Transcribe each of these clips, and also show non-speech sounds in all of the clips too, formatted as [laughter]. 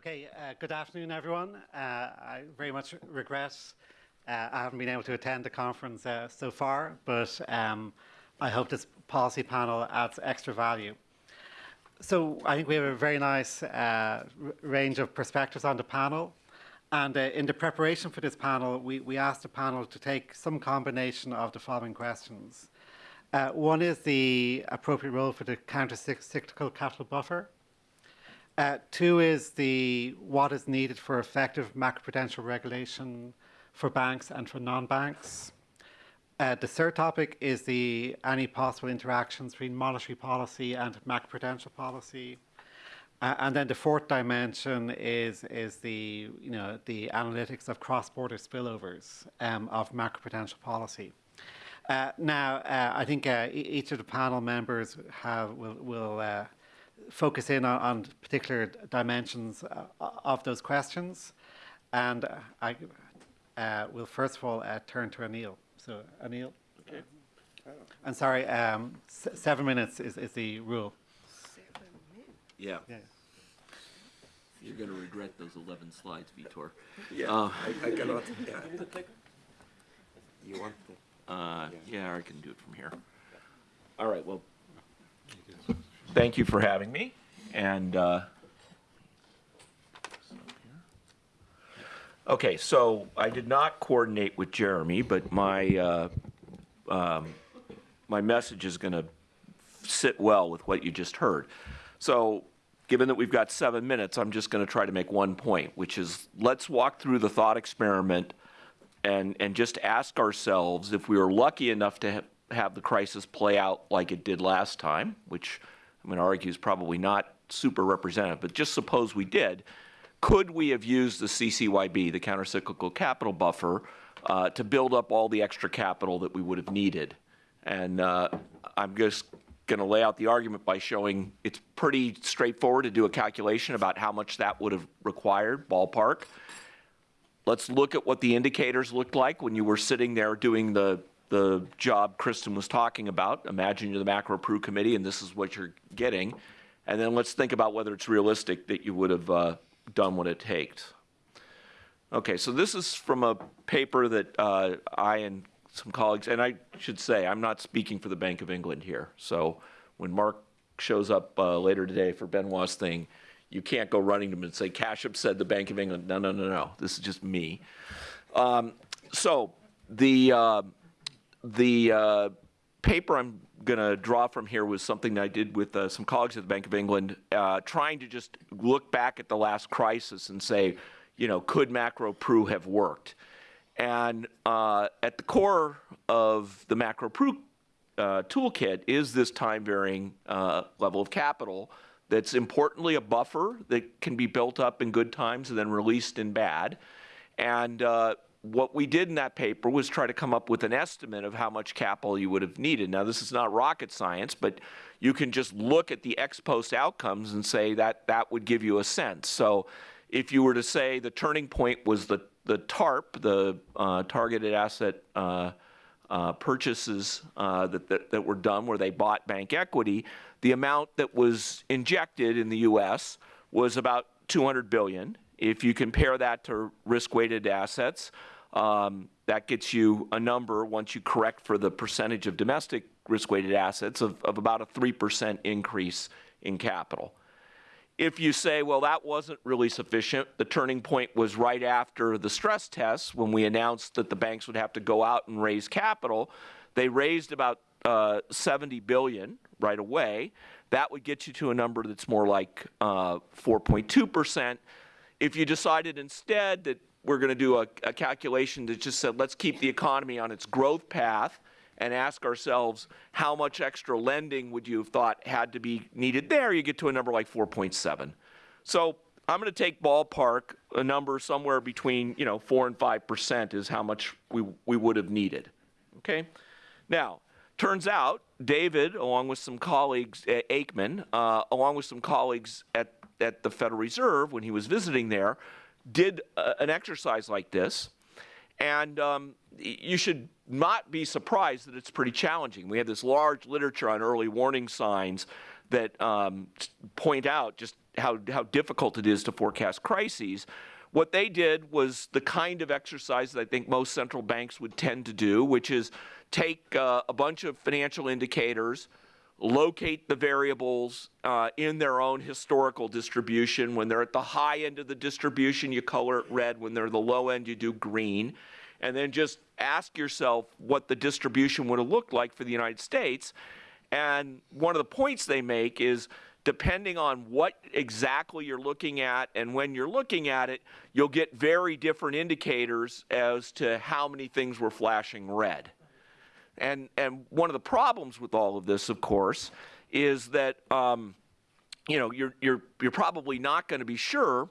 Okay, uh, good afternoon, everyone. Uh, I very much regret uh, I haven't been able to attend the conference uh, so far, but um, I hope this policy panel adds extra value. So I think we have a very nice uh, range of perspectives on the panel. And uh, in the preparation for this panel, we, we asked the panel to take some combination of the following questions. One is the appropriate role for the counter-cyclical capital buffer. Uh, two is the what is needed for effective macroprudential regulation for banks and for non-banks. Uh, the third topic is the any possible interactions between monetary policy and macroprudential policy. Uh, and then the fourth dimension is is the you know the analytics of cross-border spillovers um, of macroprudential policy. Uh, now, uh, I think uh, each of the panel members have will will uh, focus in on, on particular dimensions uh, of those questions. And uh, I uh, will first of all uh, turn to Anil. So Anil. Okay. I'm sorry, um, seven minutes is, is the rule. Seven minutes? Yeah. yeah. You're going to regret those 11 slides, Vitor. Yeah, uh, I, I, cannot. [laughs] Yeah. You want the? Uh, yeah. yeah, I can do it from here. All right, well, thank you for having me. And uh, okay, so I did not coordinate with Jeremy, but my uh, um, my message is going to sit well with what you just heard. So given that we've got seven minutes, I'm just going to try to make one point, which is let's walk through the thought experiment and, and just ask ourselves if we were lucky enough to ha have the crisis play out like it did last time, which I'm going to argue is probably not super representative, but just suppose we did, could we have used the CCYB, the countercyclical capital buffer, uh, to build up all the extra capital that we would have needed? And uh, I'm just going to lay out the argument by showing it's pretty straightforward to do a calculation about how much that would have required, ballpark. Let's look at what the indicators looked like when you were sitting there doing the the job Kristin was talking about. Imagine you're the macro pru committee and this is what you're getting. And then let's think about whether it's realistic that you would have uh, done what it takes. Okay, so this is from a paper that uh, I and some colleagues, and I should say, I'm not speaking for the Bank of England here. So when Mark shows up uh, later today for Benoit's thing, you can't go running to him and say, Kashyap said the Bank of England. No, no, no, no. This is just me. Um, so the uh, the uh, paper I'm going to draw from here was something that I did with uh, some colleagues at the Bank of England, uh, trying to just look back at the last crisis and say, you know, could macro pru have worked? And uh, at the core of the macro pru uh, toolkit is this time varying uh, level of capital that's importantly a buffer that can be built up in good times and then released in bad. And what we did in that paper was try to come up with an estimate of how much capital you would have needed. Now, this is not rocket science, but you can just look at the ex post outcomes and say that that would give you a sense. So if you were to say the turning point was the, the TARP, the uh, targeted asset uh, uh, purchases uh, that, that, that were done where they bought bank equity, the amount that was injected in the U.S. was about 200 billion. If you compare that to risk-weighted assets, um, that gets you a number, once you correct for the percentage of domestic risk-weighted assets, of, of about a 3% increase in capital. If you say, well, that wasn't really sufficient, the turning point was right after the stress tests when we announced that the banks would have to go out and raise capital. They raised about uh, 70 billion right away. That would get you to a number that's more like 4.2 uh, percent. If you decided instead that we're going to do a, a, calculation that just said let's keep the economy on its growth path and ask ourselves how much extra lending would you have thought had to be needed there, you get to a number like 4.7. So I'm going to take ballpark a number somewhere between you know 4 and 5 percent is how much we, we would have needed. Okay? Now, turns out David, along with some colleagues, Aikman, uh, along with some colleagues at at the Federal Reserve when he was visiting there did uh, an exercise like this. And um, you should not be surprised that it's pretty challenging. We have this large literature on early warning signs that um, point out just how, how difficult it is to forecast crises. What they did was the kind of exercise that I think most central banks would tend to do, which is take uh, a bunch of financial indicators, locate the variables uh, in their own historical distribution. When they're at the high end of the distribution, you color it red. When they're the low end, you do green. And then just ask yourself what the distribution would have looked like for the United States. And one of the points they make is depending on what exactly you're looking at and when you're looking at it, you'll get very different indicators as to how many things were flashing red. And, and one of the problems with all of this, of course, is that um, you know you're, you're, you're probably not going to be sure.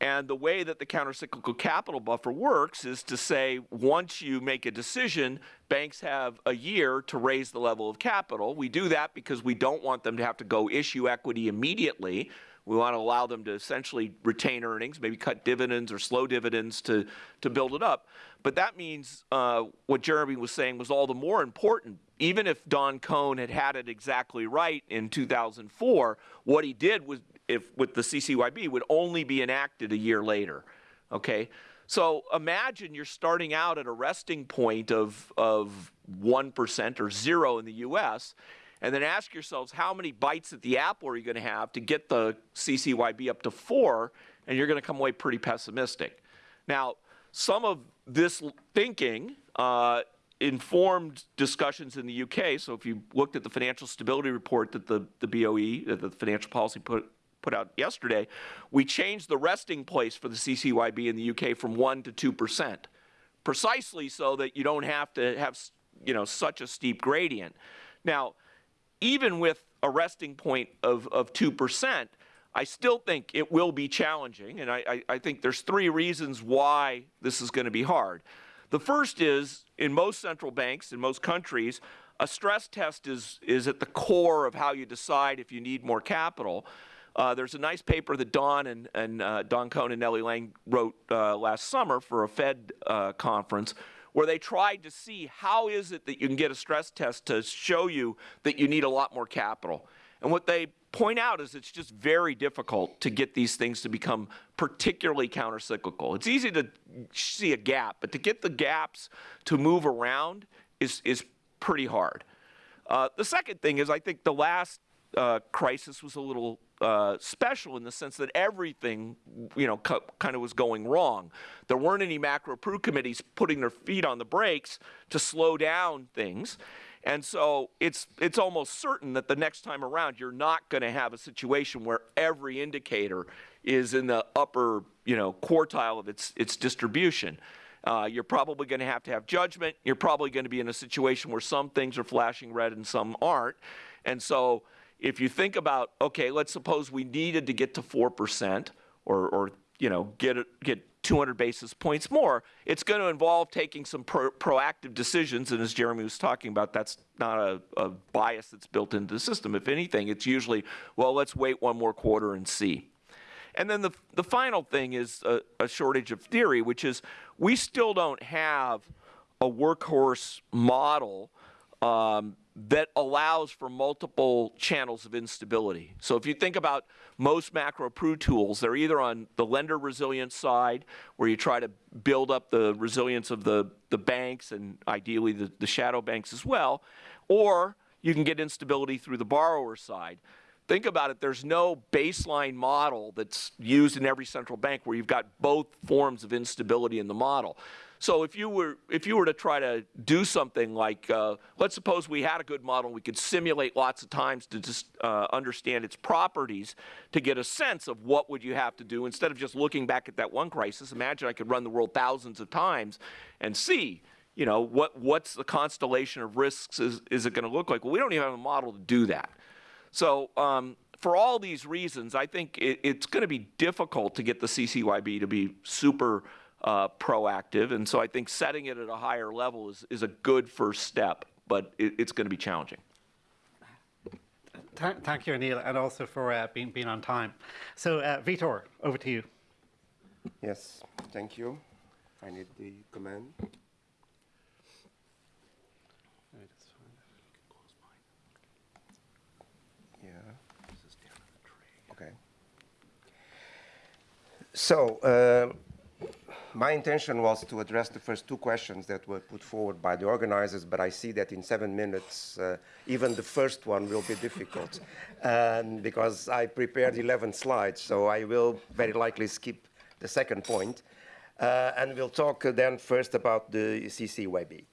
And the way that the countercyclical capital buffer works is to say once you make a decision, banks have a year to raise the level of capital. We do that because we don't want them to have to go issue equity immediately. We want to allow them to essentially retain earnings, maybe cut dividends or slow dividends to, to build it up. But that means uh, what Jeremy was saying was all the more important. Even if Don Kohn had had it exactly right in 2004, what he did was, if with the CCYB, would only be enacted a year later. Okay, so imagine you're starting out at a resting point of of one percent or zero in the U.S. And then ask yourselves how many bites at the apple are you going to have to get the CCYB up to four, and you're going to come away pretty pessimistic. Now, some of this thinking uh, informed discussions in the UK. So if you looked at the financial stability report that the, the BOE, uh, the financial policy put, put out yesterday, we changed the resting place for the CCYB in the UK from 1 to 2%, precisely so that you don't have to have you know, such a steep gradient. Now, even with a resting point of, of 2%, I still think it will be challenging. And I, I, I think there's three reasons why this is going to be hard. The first is in most central banks, in most countries, a stress test is, is at the core of how you decide if you need more capital. Uh, there's a nice paper that Don and, and uh, Don Kohn and Nellie Liang wrote uh, last summer for a Fed uh, conference where they tried to see how is it that you can get a stress test to show you that you need a lot more capital. And what they point out is it's just very difficult to get these things to become particularly countercyclical. It's easy to see a gap, but to get the gaps to move around is, is pretty hard. Uh, the second thing is I think the last uh, crisis was a little uh, special in the sense that everything, you know, kind of was going wrong. There weren't any macro pru committees putting their feet on the brakes to slow down things. And so it's it's almost certain that the next time around you're not going to have a situation where every indicator is in the upper you know quartile of its its distribution. Uh, you're probably going to have to have judgment. You're probably going to be in a situation where some things are flashing red and some aren't. And so if you think about okay, let's suppose we needed to get to four percent or or you know get get 200 basis points more, it's going to involve taking some pro- proactive decisions. And as Jeremy was talking about, that's not a, a bias that's built into the system. If anything, it's usually, well, let's wait one more quarter and see. And then the, the final thing is a, a shortage of theory, which is we still don't have a workhorse model um, that allows for multiple channels of instability. So if you think about most macro pru tools, they're either on the lender resilience side, where you try to build up the resilience of the, the banks and ideally the, the shadow banks as well, or you can get instability through the borrower side. Think about it, there's no baseline model that's used in every central bank where you've got both forms of instability in the model. So if you were if you were to try to do something like, uh, let's suppose we had a good model, we could simulate lots of times to just uh, understand its properties to get a sense of what would you have to do instead of just looking back at that one crisis. Imagine I could run the world thousands of times and see, you know, what what's the constellation of risks is, is it going to look like? Well, we don't even have a model to do that. So um, for all these reasons, I think it, it's going to be difficult to get the CCYB to be super uh, proactive. And so I think setting it at a higher level is, is a good first step, but it, it's going to be challenging. Th- thank you, Anil, and also for uh, being, being on time. So, uh, Vitor, over to you. Yes, thank you. I need the command. Yeah. So, uh, my intention was to address the first two questions that were put forward by the organizers, but I see that in seven minutes, uh, even the first one will be difficult [laughs] and because I prepared 11 slides, so I will very likely skip the second point. Uh, and we'll talk then first about the CCYB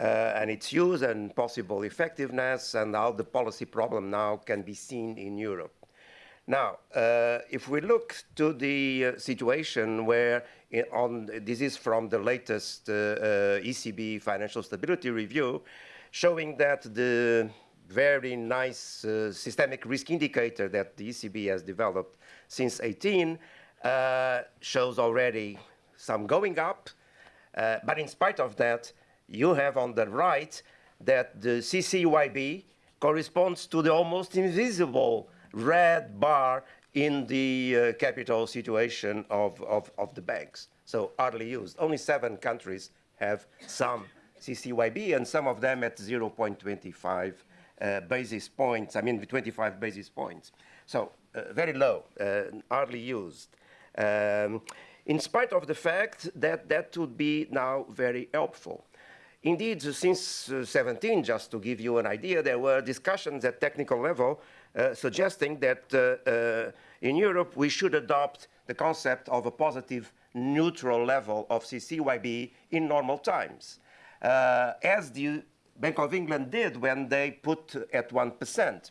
uh, and its use and possible effectiveness and how the policy problem now can be seen in Europe. Now, uh, if we look to the uh, situation where in, on, this is from the latest uh, uh ECB financial stability review, showing that the very nice uh, systemic risk indicator that the ECB has developed since 18 uh, shows already some going up. but in spite of that, you have on the right that the CCYB corresponds to the almost invisible red bar in the uh, capital situation of, of, of, the banks. So hardly used. Only seven countries have some CCYB and some of them at 0.25 uh, basis points, I mean 25 basis points. So uh, very low, uh, hardly used. Um, in spite of the fact that that would be now very helpful. Indeed, since uh, 17, just to give you an idea, there were discussions at technical level suggesting that uh, uh, in Europe we should adopt the concept of a positive neutral level of CCYB in normal times, uh, as the Bank of England did when they put at 1%.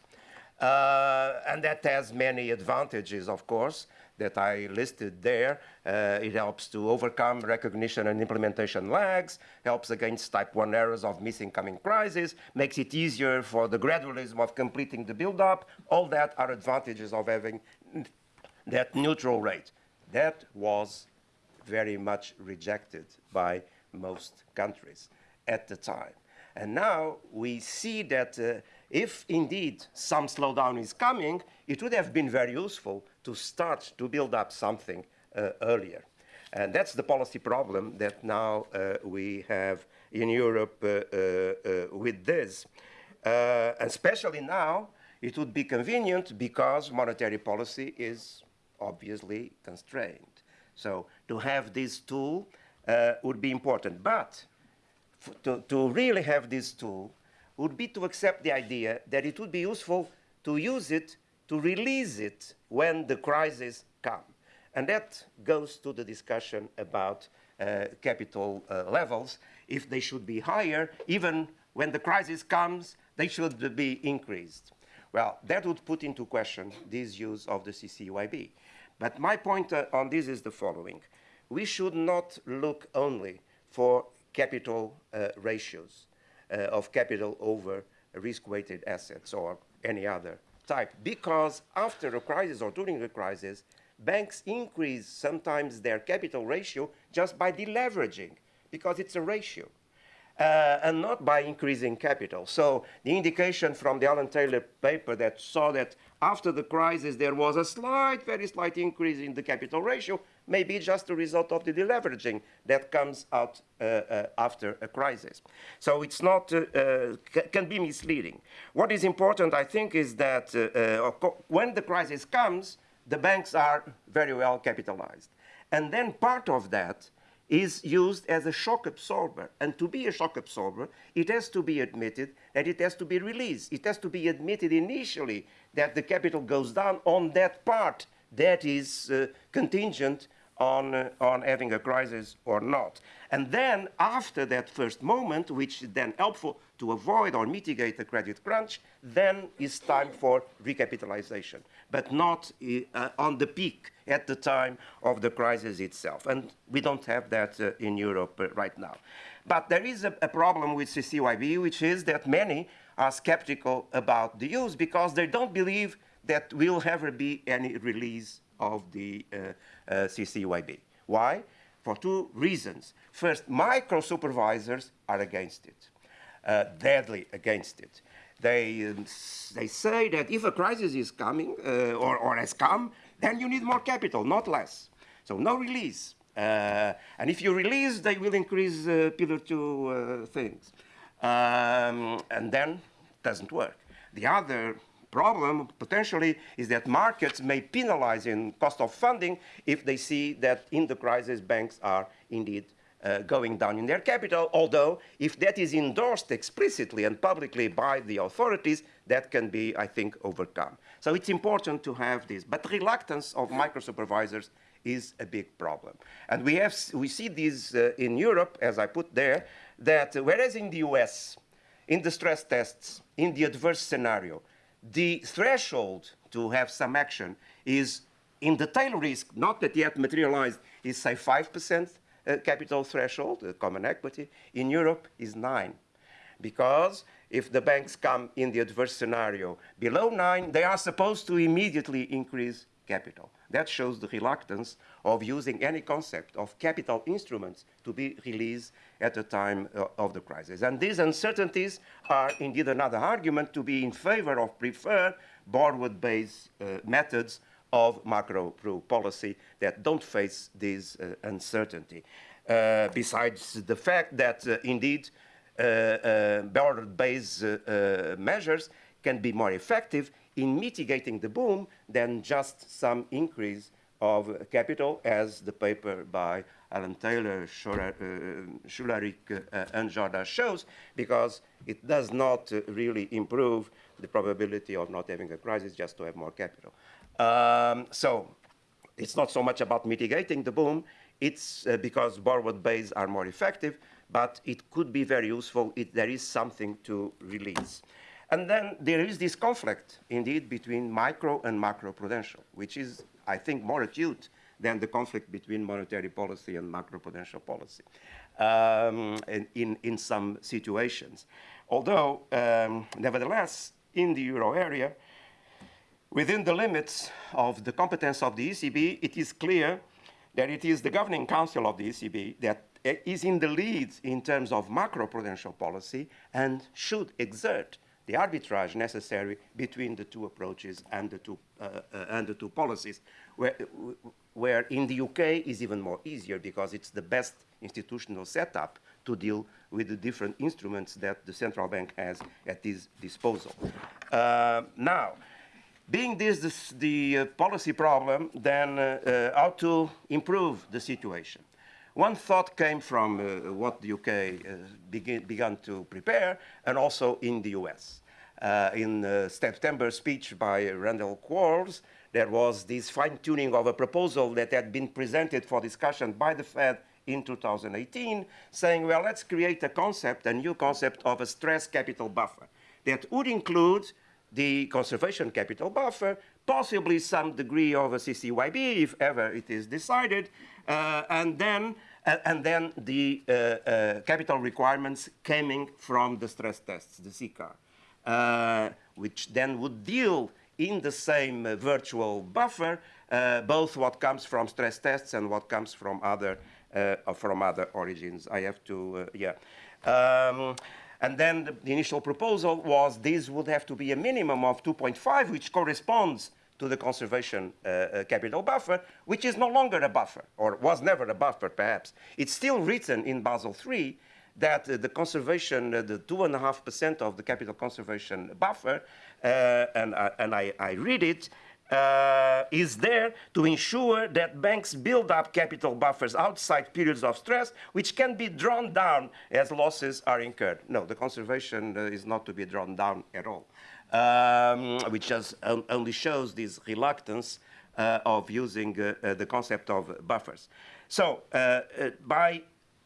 Uh, and that has many advantages, of course that I listed there. Uh, it helps to overcome recognition and implementation lags, helps against type 1 errors of missing coming crises, makes it easier for the gradualism of completing the build-up. All that are advantages of having that neutral rate. That was very much rejected by most countries at the time. And now we see that uh, if indeed some slowdown is coming, it would have been very useful to start to build up something uh, earlier. And that's the policy problem that now uh, we have in Europe uh, uh, uh with this. Uh, especially now, it would be convenient because monetary policy is obviously constrained. So to have this tool would be important. But to, to really have this tool, would be to accept the idea that it would be useful to use it to release it when the crisis comes. And that goes to the discussion about uh, capital uh, levels. If they should be higher, even when the crisis comes, they should be increased. Well, that would put into question this use of the CCYB. But my point uh, on this is the following. We should not look only for capital uh, ratios. Uh, of capital over risk-weighted assets or any other type. Because after a crisis or during a crisis, banks increase sometimes their capital ratio just by deleveraging, because it's a ratio. Uh, and not by increasing capital. So the indication from the Alan Taylor paper that saw that after the crisis there was a slight, very slight increase in the capital ratio, may be just a result of the deleveraging that comes out uh, uh, after a crisis. So it's not, uh, uh can be misleading. What is important, I think, is that uh, when the crisis comes, the banks are very well capitalized. And then part of that is used as a shock absorber. And to be a shock absorber, it has to be admitted that it has to be released. It has to be admitted initially that the capital goes down on that part that is uh, contingent on, uh, on having a crisis or not. And then after that first moment, which is then helpful to avoid or mitigate the credit crunch, then it's time for recapitalization, but not uh, on the peak at the time of the crisis itself. And we don't have that uh, in Europe uh, right now. But there is a, a problem with CCYB, which is that many are skeptical about the use because they don't believe that will ever be any release of the uh, uh, CCYB. Why? For two reasons. First, micro supervisors are against it, uh, deadly against it. They, um, they say that if a crisis is coming or, or has come, then you need more capital, not less. So no release. Uh, and if you release, they will increase uh, pillar two uh, things. Um, and then doesn't work. The other problem potentially is that markets may penalize in cost of funding if they see that in the crisis banks are indeed uh, going down in their capital, although if that is endorsed explicitly and publicly by the authorities, that can be, I think, overcome. So it's important to have this. But reluctance of micro supervisors is a big problem. And we, have, we see this uh, in Europe, as I put there, that whereas in the US, in the stress tests, in the adverse scenario, the threshold to have some action is in the tail risk, not that yet materialized, is say 5% uh, capital threshold, uh, common equity. In Europe is 9. Because if the banks come in the adverse scenario below 9, they are supposed to immediately increase capital. That shows the reluctance of using any concept of capital instruments to be released at the time uh, of the crisis. And these uncertainties are indeed another argument to be in favor of preferred borrower-based uh, methods of macro policy that don't face this uh, uncertainty. Uh, besides the fact that uh, indeed uh, borrower-based measures can be more effective in mitigating the boom than just some increase of capital, as the paper by Alan Taylor, Schularick, uh, and Jordan shows, because it does not uh, really improve the probability of not having a crisis just to have more capital. Um, so it's not so much about mitigating the boom, it's uh, because borrowed base are more effective, but it could be very useful if there is something to release. And then there is this conflict, indeed, between micro and macro prudential, which is, I think, more acute than the conflict between monetary policy and macroprudential policy um, in, in, in, some situations. Although, um, nevertheless, in the euro area, within the limits of the competence of the ECB, it is clear that it is the governing council of the ECB that is in the lead in terms of macroprudential policy and should exert the arbitrage necessary between the two approaches and the two, uh, uh, and the two policies, where, where in the UK is even more easier because it's the best institutional setup to deal with the different instruments that the central bank has at its disposal. Uh, now, being this, this the uh, policy problem, then uh, uh, how to improve the situation. One thought came from uh, what the UK uh, begin, began to prepare, and also in the US. Uh, in the September speech by Randal Quarles, there was this fine-tuning of a proposal that had been presented for discussion by the Fed in 2018, saying, well, let's create a concept, a new concept of a stress capital buffer that would include the conservation capital buffer, possibly some degree of a CCYB, if ever it is decided, uh, and then uh, and then the uh, uh, capital requirements coming from the stress tests, the CCAR, which then would deal in the same virtual buffer both what comes from stress tests and what comes from other from other origins. I have to, yeah. Um, and then the, the, initial proposal was this would have to be a minimum of 2.5, which corresponds to the conservation uh, uh, capital buffer, which is no longer a buffer, or was never a buffer, perhaps. It's still written in Basel III that uh, the conservation, uh, the 2.5% of the capital conservation buffer, uh, and, and I, I, read it, uh, is there to ensure that banks build up capital buffers outside periods of stress, which can be drawn down as losses are incurred. No, the conservation is not to be drawn down at all um, which just only shows this reluctance uh, of using uh, uh, the concept of buffers. So uh, uh, by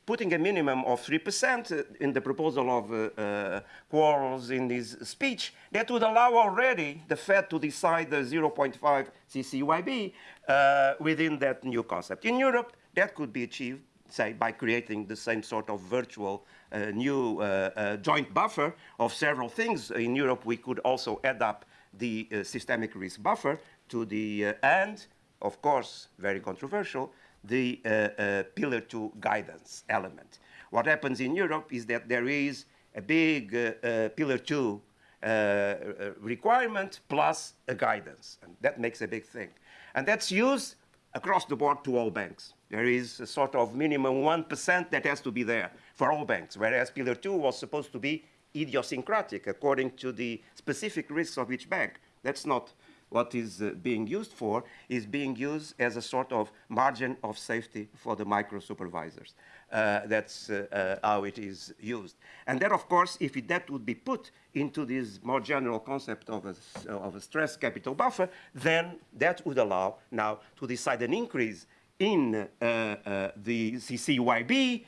putting a minimum of 3% in the proposal of Quarles in his speech, that would allow already the Fed to decide the 0.5 CCYB within that new concept. In Europe, that could be achieved say, by creating the same sort of virtual new uh, uh, joint buffer of several things. In Europe, we could also add up the systemic risk buffer to the and, of course, very controversial, the Pillar 2 guidance element. What happens in Europe is that there is a big Pillar 2 uh, requirement plus a guidance. And that makes a big thing. And that's used across the board to all banks. There is a sort of minimum 1% that has to be there for all banks, whereas Pillar 2 was supposed to be idiosyncratic according to the specific risks of each bank. That's not what is uh, being used for, is being used as a sort of margin of safety for the micro supervisors. Uh, that's uh, uh, how it is used. And then, of course, if that would be put into this more general concept of a, of a stress capital buffer, then that would allow now to decide an increase in uh, uh, the CCYB,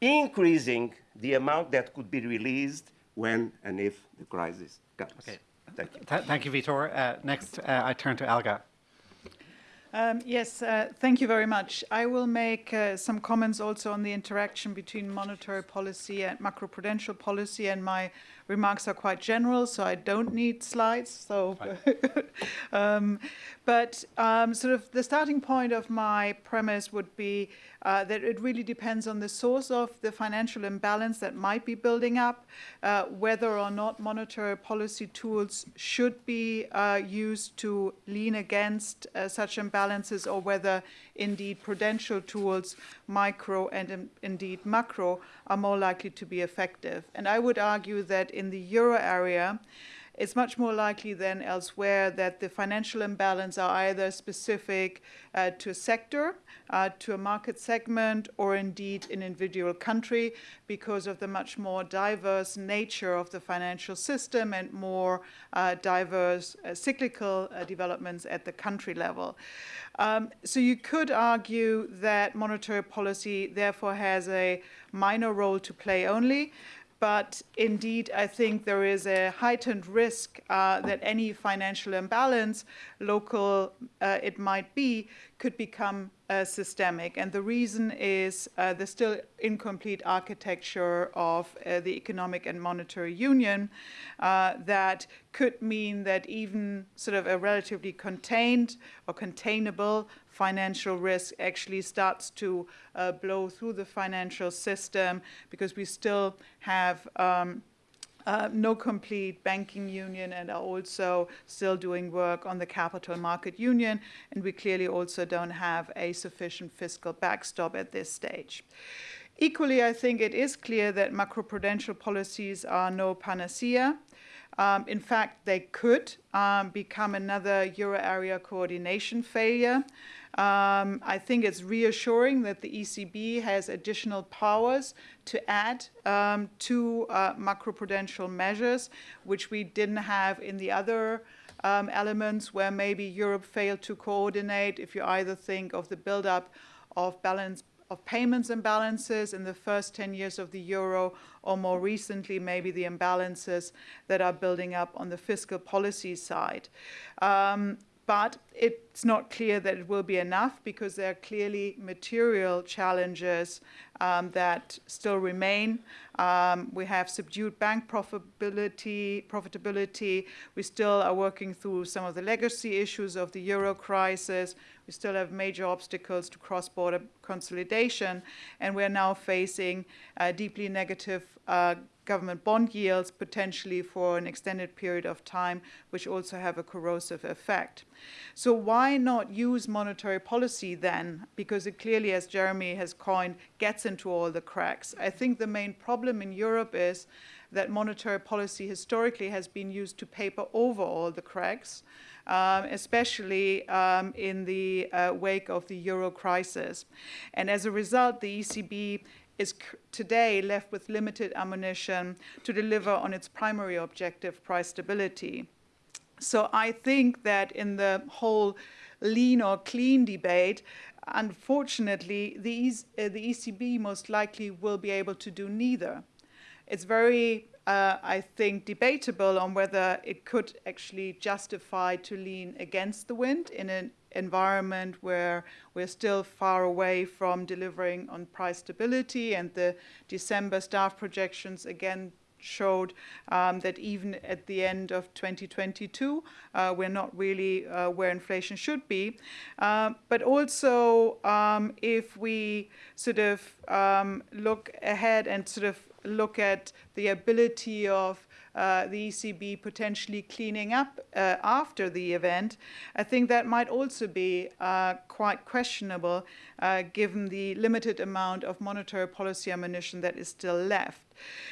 increasing the amount that could be released when and if the crisis comes. Okay. Thank you. Th- thank you, Vitor. Uh, next, uh, I turn to Elga. Um, yes, uh, thank you very much. I will make uh, some comments also on the interaction between monetary policy and macroprudential policy, and my remarks are quite general, so I don't need slides. So, [laughs] um, but um, sort of the starting point of my premise would be uh, that it really depends on the source of the financial imbalance that might be building up, uh, whether or not monetary policy tools should be uh, used to lean against uh, such imbalances, or whether indeed prudential tools, micro and in, indeed macro, are more likely to be effective. And I would argue that in the euro area, it's much more likely than elsewhere that the financial imbalance are either specific uh, to a sector, uh, to a market segment, or indeed an individual country because of the much more diverse nature of the financial system and more uh, diverse uh, cyclical uh, developments at the country level. Um, so you could argue that monetary policy therefore has a minor role to play only but indeed, I think there is a heightened risk uh, that any financial imbalance, local uh, it might be, could become uh, systemic. And the reason is uh, the still incomplete architecture of uh, the economic and monetary union uh, that could mean that even sort of a relatively contained or containable financial risk actually starts to uh, blow through the financial system because we still have um, uh, no complete banking union and are also still doing work on the capital market union. And we clearly also don't have a sufficient fiscal backstop at this stage. Equally, I think it is clear that macroprudential policies are no panacea. Um, in fact, they could um, become another euro area coordination failure. Um, I think it's reassuring that the ECB has additional powers to add um, to uh, macroprudential measures, which we didn't have in the other um, elements where maybe Europe failed to coordinate. If you either think of the buildup of balance of payments imbalances in the first 10 years of the euro, or more recently, maybe the imbalances that are building up on the fiscal policy side. Um, but it's not clear that it will be enough because there are clearly material challenges um, that still remain. Um, we have subdued bank profitability, profitability. We still are working through some of the legacy issues of the euro crisis. We still have major obstacles to cross-border consolidation, and we're now facing uh, deeply negative uh, government bond yields potentially for an extended period of time, which also have a corrosive effect. So why not use monetary policy then? Because it clearly, as Jeremy has coined, gets into all the cracks. I think the main problem in Europe is that monetary policy historically has been used to paper over all the cracks. Um, especially um, in the uh, wake of the euro crisis. And as a result, the ECB is today left with limited ammunition to deliver on its primary objective, price stability. So I think that in the whole lean or clean debate, unfortunately, the, uh, the ECB most likely will be able to do neither. It's very, uh, I think, debatable on whether it could actually justify to lean against the wind in an environment where we're still far away from delivering on price stability and the December staff projections again showed um, that even at the end of 2022, uh, we're not really uh, where inflation should be. Um, but also, um, if we sort of um, look ahead and sort of look at the ability of uh, the ECB potentially cleaning up uh, after the event, I think that might also be uh, quite questionable uh, given the limited amount of monetary policy ammunition that is still left.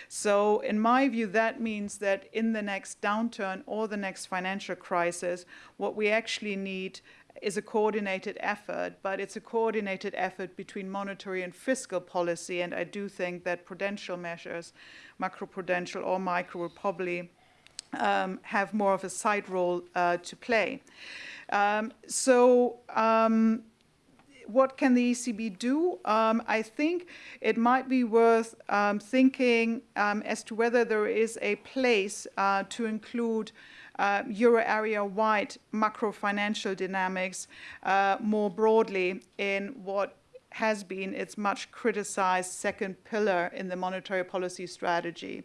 So, in my view, that means that in the next downturn or the next financial crisis, what we actually need is a coordinated effort, but it's a coordinated effort between monetary and fiscal policy. And I do think that prudential measures, macroprudential or micro, will probably um, have more of a side role uh, to play. Um, so, um, what can the ECB do? Um, I think it might be worth um, thinking um, as to whether there is a place uh, to include uh, euro area wide macro financial dynamics uh, more broadly in what has been its much criticized second pillar in the monetary policy strategy.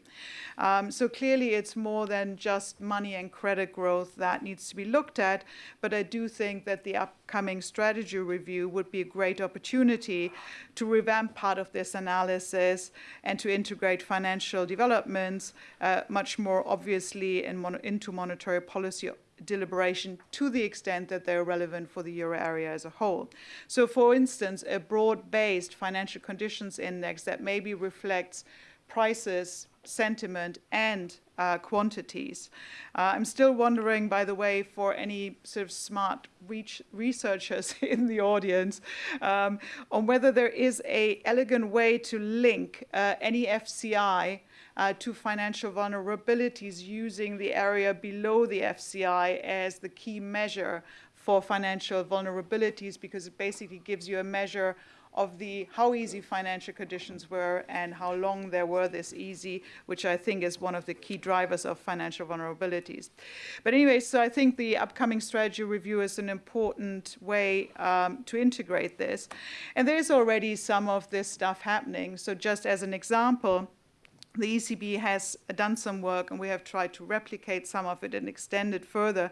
Um, so clearly, it's more than just money and credit growth that needs to be looked at, but I do think that the upcoming strategy review would be a great opportunity to revamp part of this analysis and to integrate financial developments uh, much more obviously in mon into monetary policy deliberation to the extent that they're relevant for the euro area as a whole. So, for instance, a broad based financial conditions index that maybe reflects prices, sentiment, and uh, quantities. Uh, I'm still wondering, by the way, for any sort of smart researchers [laughs] in the audience, um, on whether there is a elegant way to link uh, any FCI uh, to financial vulnerabilities using the area below the FCI as the key measure for financial vulnerabilities because it basically gives you a measure of the how easy financial conditions were and how long they were this easy, which I think is one of the key drivers of financial vulnerabilities. But anyway, so I think the upcoming strategy review is an important way um, to integrate this. And there's already some of this stuff happening. So just as an example, the ECB has done some work and we have tried to replicate some of it and extend it further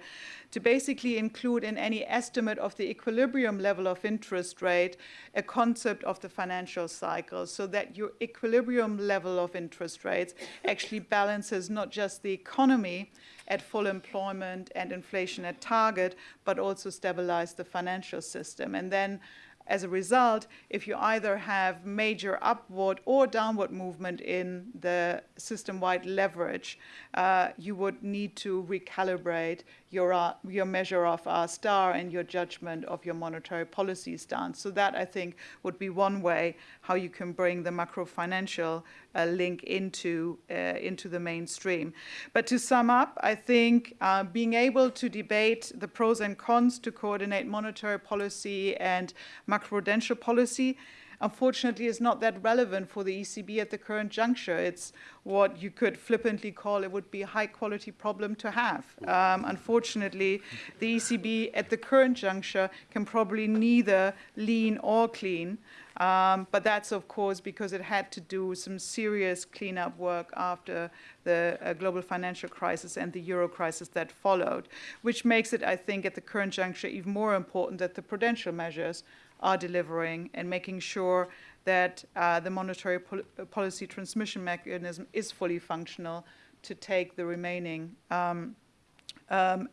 to basically include in any estimate of the equilibrium level of interest rate a concept of the financial cycle so that your equilibrium level of interest rates actually balances not just the economy at full employment and inflation at target, but also stabilize the financial system. And then as a result, if you either have major upward or downward movement in the system-wide leverage, uh, you would need to recalibrate your, uh, your measure of R star and your judgment of your monetary policy stance. So that, I think, would be one way how you can bring the macro financial uh, link into, uh, into the mainstream. But to sum up, I think uh, being able to debate the pros and cons to coordinate monetary policy and macroprudential policy unfortunately is not that relevant for the ECB at the current juncture. It's what you could flippantly call it would be a high quality problem to have. Um, unfortunately, the ECB at the current juncture can probably neither lean or clean. Um, but that's, of course, because it had to do some serious cleanup work after the uh, global financial crisis and the euro crisis that followed, which makes it, I think, at the current juncture even more important that the prudential measures are delivering and making sure that uh, the monetary pol policy transmission mechanism is fully functional to take the remaining um, um,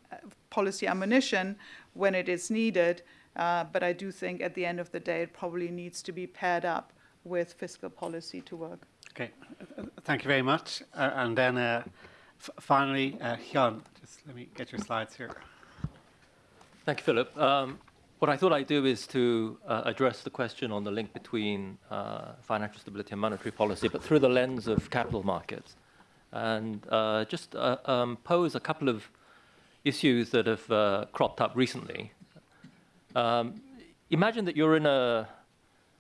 policy ammunition when it is needed. Uh, but I do think at the end of the day, it probably needs to be paired up with fiscal policy to work. Okay, thank you very much. Uh, and then uh, finally, uh, Hyun, just let me get your slides here. Thank you, Philip. Um, what I thought I'd do is to uh, address the question on the link between uh, financial stability and monetary policy, but through the lens of capital markets, and uh, just uh, um, pose a couple of issues that have uh, cropped up recently. Um, imagine that you're in a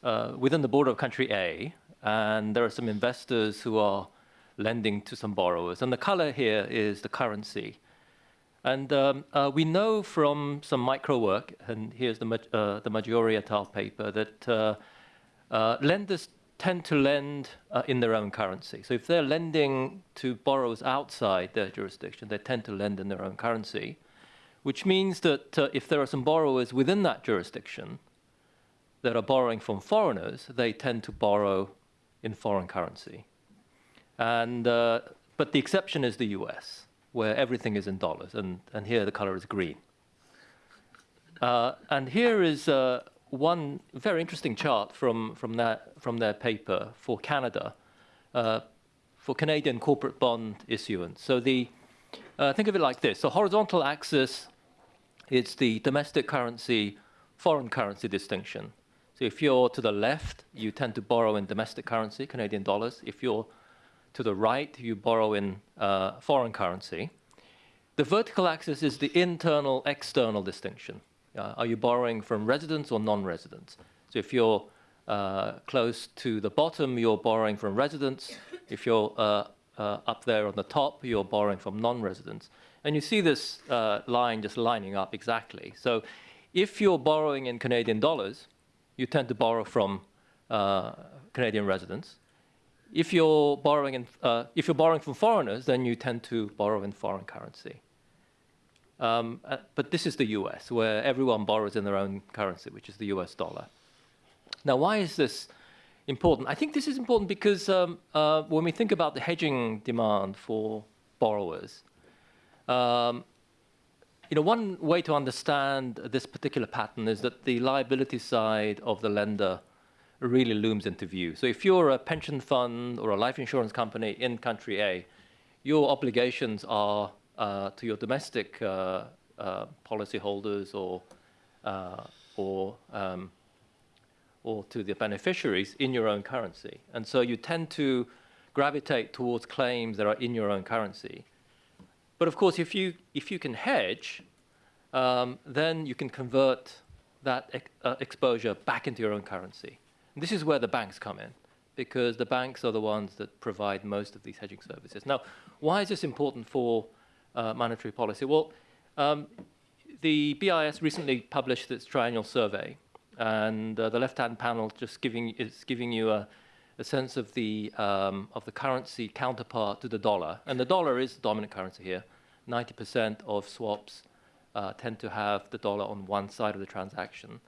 uh, within the border of country A, and there are some investors who are lending to some borrowers, and the color here is the currency. And um, uh, we know from some micro work, and here's the, uh, the Maggiori et al. paper, that uh, uh, lenders tend to lend uh, in their own currency. So if they're lending to borrowers outside their jurisdiction, they tend to lend in their own currency, which means that uh, if there are some borrowers within that jurisdiction that are borrowing from foreigners, they tend to borrow in foreign currency. And but but the exception is the US, where everything is in dollars, and, and here the color is green. Uh, and here is uh, one very interesting chart from, from, that, from their paper for Canada, uh, for Canadian corporate bond issuance. So the, uh, think of it like this. The horizontal axis is the domestic currency, foreign currency distinction. So if you're to the left, you tend to borrow in domestic currency, Canadian dollars. If you're to the right, you borrow in uh, foreign currency. The vertical axis is the internal external distinction. Uh, are you borrowing from residents or non-residents? So if you're uh, close to the bottom, you're borrowing from residents. If you're uh, uh, up there on the top, you're borrowing from non-residents. And you see this uh, line just lining up exactly. So if you're borrowing in Canadian dollars, you tend to borrow from Canadian residents. If you're borrowing in, if you're borrowing from foreigners, then you tend to borrow in foreign currency. Um, uh, but this is the US, where everyone borrows in their own currency, which is the US dollar. Now, why is this important? I think this is important because um, uh, when we think about the hedging demand for borrowers, um, you know, one way to understand this particular pattern is that the liability side of the lender really looms into view. So if you're a pension fund or a life insurance company in country A, your obligations are uh, to your domestic uh, uh, policyholders or or um, or to the beneficiaries in your own currency. And so you tend to gravitate towards claims that are in your own currency. But of course, if you, if you can hedge, um, then you can convert that ex uh, exposure back into your own currency. This is where the banks come in, because the banks are the ones that provide most of these hedging services. Now, why is this important for uh, monetary policy? Well, um, the BIS recently published its triennial survey, and uh, the left-hand panel just giving is giving you a, a sense of the um, of the currency counterpart to the dollar, and the dollar is the dominant currency here. 90% of swaps uh, tend to have the dollar on one side of the transaction.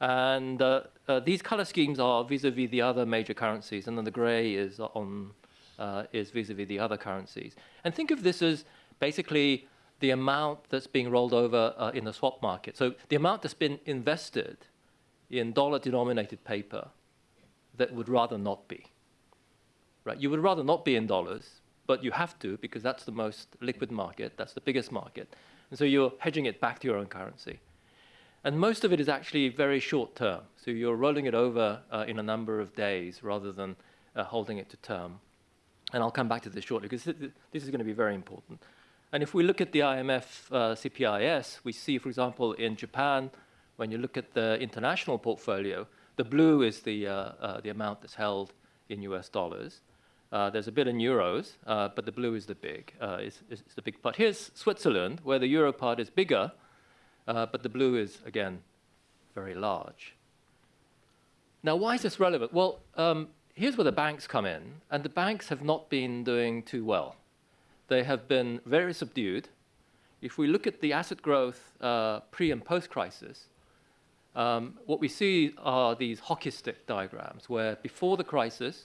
And uh, uh, these color schemes are vis-a-vis -vis the other major currencies, and then the gray is on uh, is vis-a-vis -vis the other currencies. And think of this as basically the amount that's being rolled over uh, in the swap market. So the amount that's been invested in dollar-denominated paper that would rather not be. Right? You would rather not be in dollars, but you have to because that's the most liquid market, that's the biggest market. And so you're hedging it back to your own currency. And most of it is actually very short term. So you're rolling it over uh, in a number of days rather than uh, holding it to term. And I'll come back to this shortly because this is going to be very important. And if we look at the IMF uh, CPIS, we see, for example, in Japan, when you look at the international portfolio, the blue is the, uh, uh, the amount that's held in US dollars. Uh, there's a bit in euros, uh, but the blue is the big, uh, is, is, the big part. Here's Switzerland, where the euro part is bigger, but the blue is, again, very large. Now, why is this relevant? Well, um, here's where the banks come in, and the banks have not been doing too well they have been very subdued. If we look at the asset growth uh, pre and post-crisis, um, what we see are these hockey stick diagrams where before the crisis,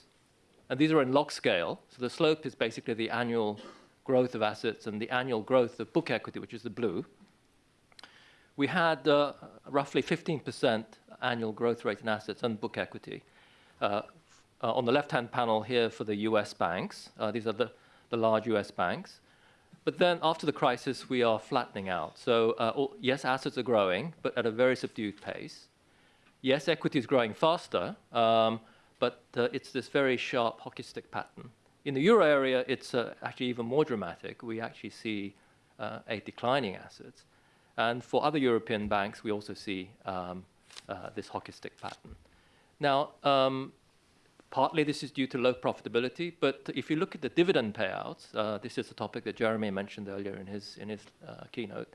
and these are in log scale, so the slope is basically the annual growth of assets and the annual growth of book equity, which is the blue. We had uh, roughly 15% annual growth rate in assets and book equity. Uh, uh, on the left-hand panel here for the US banks, these are the the large US banks. But then after the crisis, we are flattening out. So yes, assets are growing, but at a very subdued pace. Yes, equity is growing faster, um, but it's this very sharp hockey stick pattern. In the euro area, it's actually even more dramatic. We actually see a declining assets. And for other European banks, we also see um, uh, this hockey stick pattern. Now, um, Partly this is due to low profitability, but if you look at the dividend payouts, uh, this is a topic that Jeremy mentioned earlier in his, in his uh, keynote,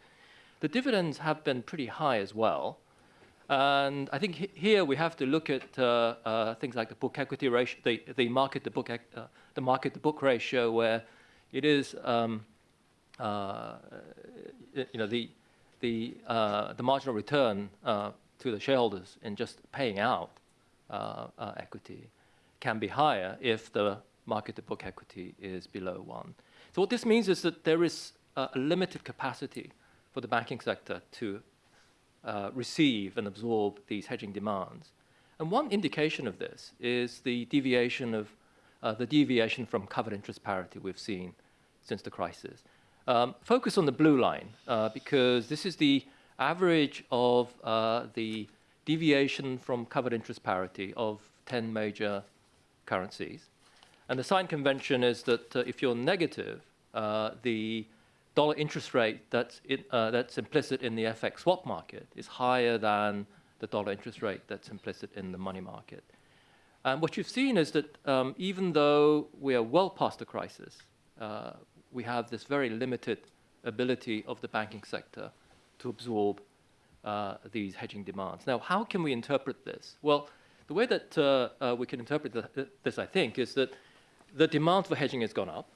the dividends have been pretty high as well. And I think here we have to look at uh, uh, things like the book equity ratio, the, the market to book, uh, the market to book ratio, where it is, um, you know, the the the marginal return to the shareholders in just paying out equity can be higher if the market to book equity is below one. So what this means is that there is a limited capacity for the banking sector to uh, receive and absorb these hedging demands. And one indication of this is the deviation of uh, the deviation from covered interest parity we've seen since the crisis. Um, focus on the blue line uh, because this is the average of uh, the deviation from covered interest parity of 10 major currencies. And the sign convention is that uh, if you're negative, uh, the dollar interest rate that's, in, uh, that's implicit in the FX swap market is higher than the dollar interest rate that's implicit in the money market. And what you've seen is that um, even though we are well past the crisis, uh, we have this very limited ability of the banking sector to absorb uh, these hedging demands. Now, how can we interpret this? Well, the way that uh, uh we can interpret the, this, I think, is that the demand for hedging has gone up,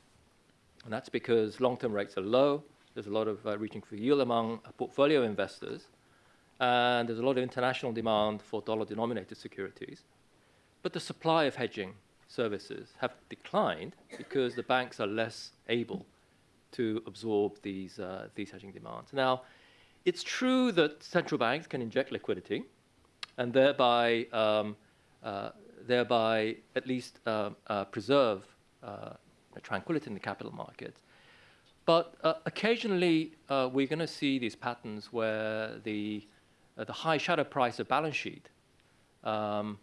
and that's because long-term rates are low. There's a lot of uh, reaching for yield among portfolio investors, and there's a lot of international demand for dollar-denominated securities. But the supply of hedging services have declined because the banks are less able to absorb these, uh, these hedging demands. Now, it's true that central banks can inject liquidity and thereby, um, uh, thereby at least uh, uh preserve uh, tranquility in the capital markets. But uh, occasionally, we're going to see these patterns where the, the high shadow price of balance sheet um,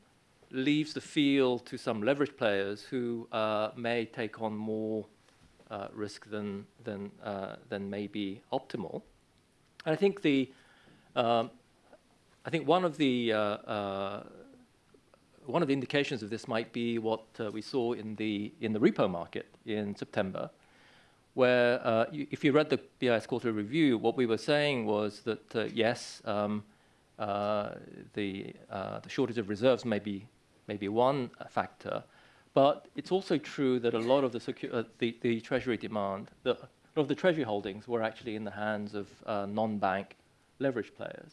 leaves the field to some leverage players who uh, may take on more uh, risk than, than, uh, than may be optimal. And I think, the, um, I think one, of the, uh, uh, one of the indications of this might be what uh, we saw in the, in the repo market in September, where you, if you read the BIS quarterly review, what we were saying was that, yes, um, the, the shortage of reserves may be maybe one factor. But it's also true that a lot of the, uh, the, the, treasury demand, the, a lot of the treasury holdings were actually in the hands of uh, non-bank leverage players.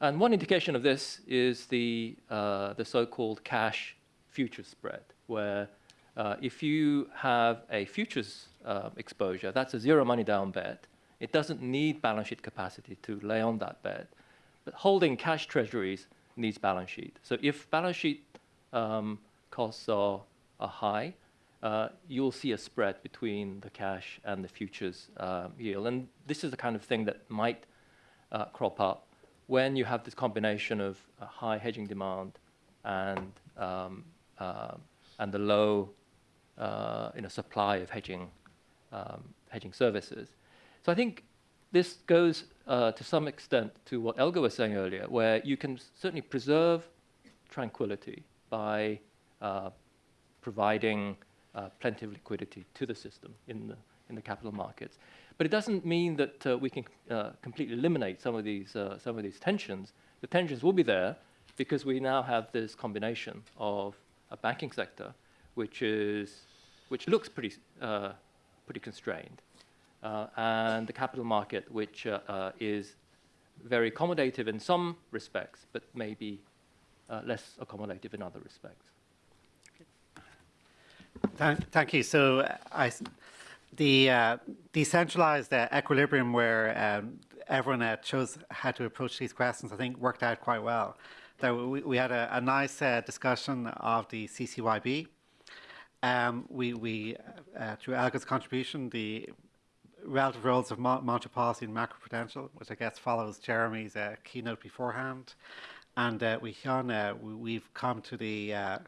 And one indication of this is the, uh, the so-called cash futures spread, where uh, if you have a futures uh, exposure, that's a zero money down bet. It doesn't need balance sheet capacity to lay on that bet. But holding cash treasuries needs balance sheet. So if balance sheet um, costs are, are high, uh, you'll see a spread between the cash and the futures um, yield. And this is the kind of thing that might uh, crop up when you have this combination of high hedging demand and, um, uh, and the low uh, you know, supply of hedging, um, hedging services. So I think this goes uh, to some extent to what Elga was saying earlier, where you can certainly preserve tranquility by uh, providing uh, plenty of liquidity to the system in the, in the capital markets. But it doesn't mean that uh, we can uh, completely eliminate some of, these, uh, some of these tensions. The tensions will be there because we now have this combination of a banking sector which, is, which looks pretty, uh, pretty constrained, and the capital market which is very accommodative in some respects, but maybe uh, less accommodative in other respects. Thank, thank you. So uh, I, the uh, decentralized uh, equilibrium where um, everyone uh, chose how to approach these questions, I think worked out quite well. That we, we had a, a nice uh, discussion of the CCYB. Um, we, we through Elga's contribution, the relative roles of monetary policy and macroprudential, which I guess follows Jeremy's keynote beforehand. And uh, we, uh, we've come to the uh,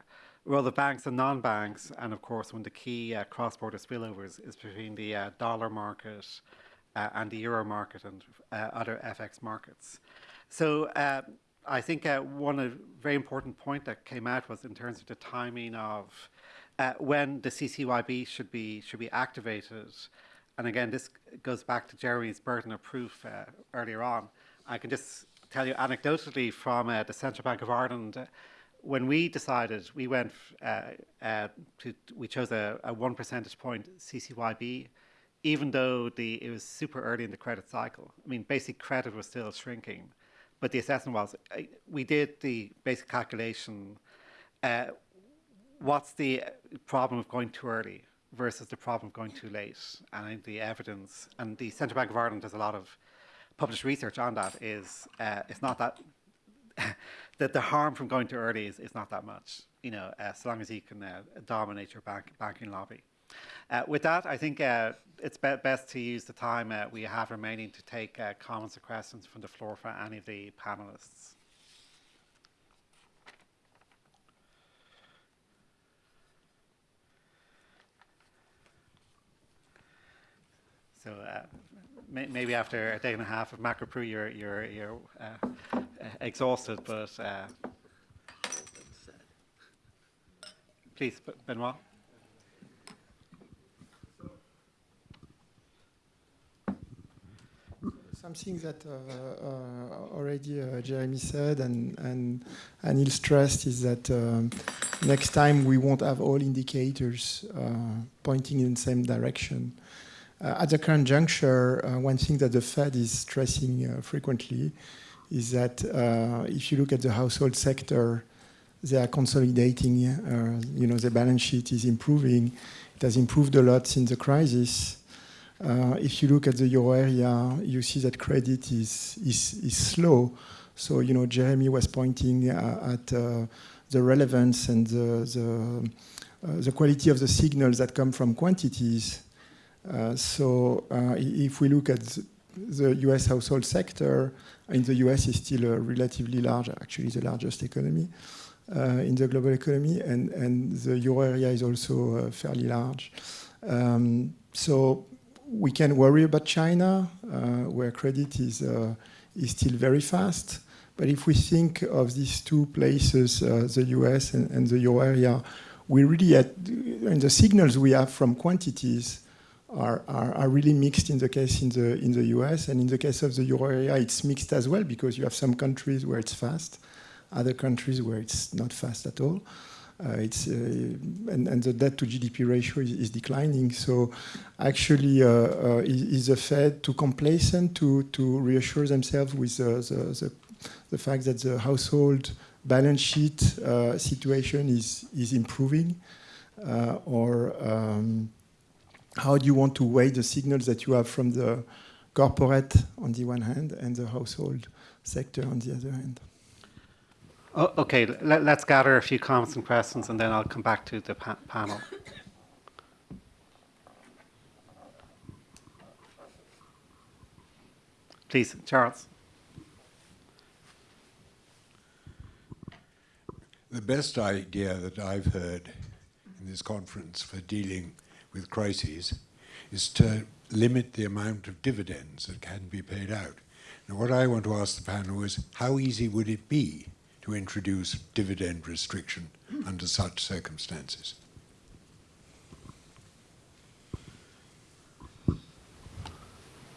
role of banks and non-banks, and of course, one of the key uh, cross-border spillovers is between the uh, dollar market uh, and the euro market and other FX markets. So I think one very important point that came out was in terms of the timing of when the CCYB should be should be activated. And again, this goes back to Jeremy's burden of proof earlier on. I can just tell you anecdotally from uh, the Central Bank of Ireland. Uh, when we decided, we went uh, uh, to, we chose a, a, one percentage point CCYB, even though the it was super early in the credit cycle. I mean, basic credit was still shrinking, but the assessment was uh, we did the basic calculation. Uh, what's the problem of going too early versus the problem of going too late? And the evidence, and the Central Bank of Ireland does a lot of published research on that, is uh, it's not that, [laughs] that the harm from going too early is, is not that much, you know, uh, so long as you can uh, dominate your bank, banking lobby. Uh, with that, I think uh, it's be best to use the time uh, we have remaining to take uh, comments or questions from the floor for any of the panelists. So may maybe after a day and a half of macro Pru, you're you're you're uh, uh, exhausted, but uh, please, Benoit. Something that uh, uh, already uh, Jeremy said and, and Anil stressed is that um, next time we won't have all indicators uh, pointing in the same direction. Uh, at the current juncture, uh, one thing that the Fed is stressing uh, frequently is that if you look at the household sector, they are consolidating. Uh, you know, the balance sheet is improving. It has improved a lot since the crisis. Uh, if you look at the euro area, you see that credit is, is, is slow. So, you know, Jeremy was pointing uh, at the relevance and the, the, the quality of the signals that come from quantities. Uh, so uh, if we look at the US household sector, in the US is still a relatively large, actually the largest economy uh, in the global economy, and, and the euro area is also fairly large. Um, so we can worry about China, where credit is, is still very fast. But if we think of these two places, uh, the US and, and, the euro area, we really, had, and the signals we have from quantities are, are, are, really mixed in the case in the, in the US. And in the case of the euro area, it's mixed as well because you have some countries where it's fast, other countries where it's not fast at all. Uh, it's uh, and, and, the debt to GDP ratio is, is declining. So, actually, uh, uh is, the Fed too complacent to to reassure themselves with the, the, the fact that the household balance sheet uh, situation is is improving, uh, or um, how do you want to weigh the signals that you have from the corporate on the one hand and the household sector on the other hand? Oh, okay, let, us gather a few comments and questions and then I'll come back to the pa panel. Please, Charles. The best idea that I've heard in this conference for dealing with crises is to limit the amount of dividends that can be paid out. Now, what I want to ask the panel is, how easy would it be to introduce dividend restriction under such circumstances.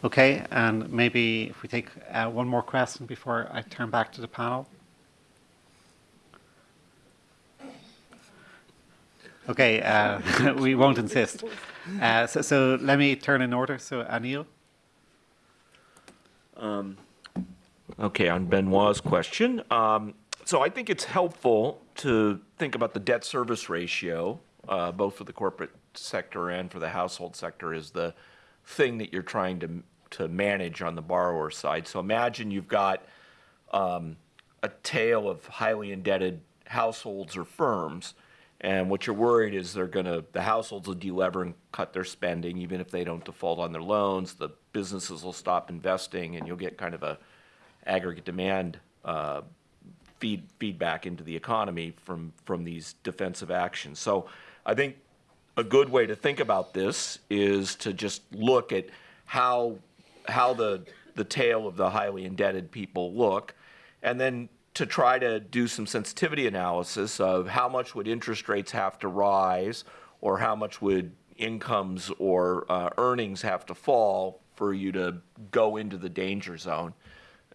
Okay, and maybe if we take uh, one more question before I turn back to the panel. Okay, uh, [laughs] we won't insist. Uh, so, so, let me turn in order. So, Anil. Um, okay, on Benoit's question, um, so I think it's helpful to think about the debt service ratio, uh, both for the corporate sector and for the household sector, is the thing that you're trying to to manage on the borrower side. So imagine you've got um, a tail of highly indebted households or firms, and what you're worried is they're going to the households will delever and cut their spending, even if they don't default on their loans. The businesses will stop investing, and you'll get kind of a aggregate demand uh, feed feedback into the economy from from these defensive actions. So I think a good way to think about this is to just look at how how the the tail of the highly indebted people look, and then to try to do some sensitivity analysis of how much would interest rates have to rise, or how much would incomes or uh, earnings have to fall for you to go into the danger zone.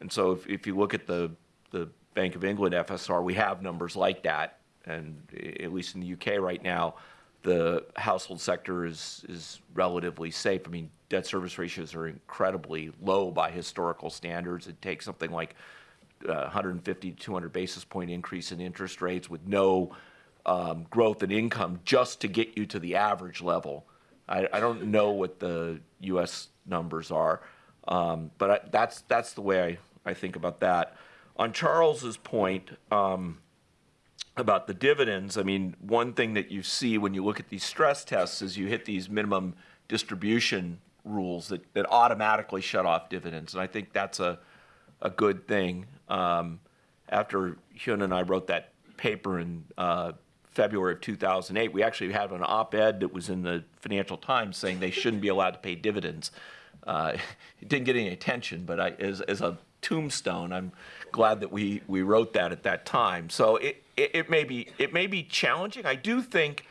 And so if, if you look at the the Bank of England FSR, we have numbers like that. And at least in the UK right now, the household sector is, is relatively safe. I mean, debt service ratios are incredibly low by historical standards. It takes something like uh, 150 to 200 basis point increase in interest rates with no um, growth in income just to get you to the average level. I, I don't know what the U.S. numbers are, um, but I, that's that's the way I, I think about that. On Charles's point um, about the dividends, I mean, one thing that you see when you look at these stress tests is you hit these minimum distribution rules that, that automatically shut off dividends, and I think that's a a good thing. Um, after Hyun and I wrote that paper in uh, February of 2008, we actually had an op-ed that was in the Financial Times saying they shouldn't be allowed to pay dividends. Uh, it didn't get any attention, but I, as, as a tombstone, I'm glad that we, we wrote that at that time. So it, it, it may be it may be challenging. I do think